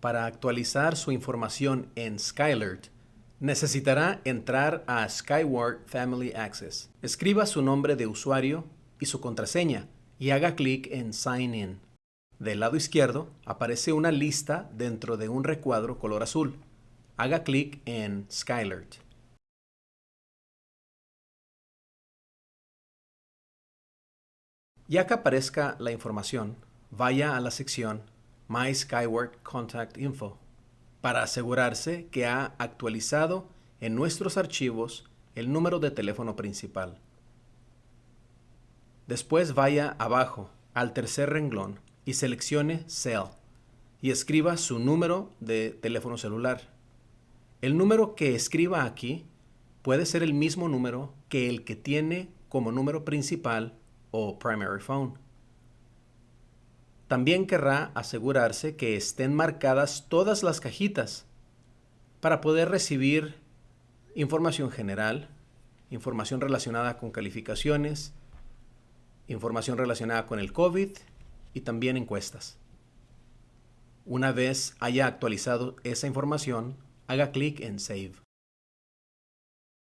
Para actualizar su información en Skylert, necesitará entrar a Skyward Family Access. Escriba su nombre de usuario y su contraseña y haga clic en Sign In. Del lado izquierdo aparece una lista dentro de un recuadro color azul. Haga clic en Skylert. Ya que aparezca la información, vaya a la sección My Skyward Contact Info para asegurarse que ha actualizado en nuestros archivos el número de teléfono principal. Después vaya abajo al tercer renglón y seleccione Cell y escriba su número de teléfono celular. El número que escriba aquí puede ser el mismo número que el que tiene como número principal o primary phone. También querrá asegurarse que estén marcadas todas las cajitas para poder recibir información general, información relacionada con calificaciones, información relacionada con el COVID y también encuestas. Una vez haya actualizado esa información, haga clic en Save.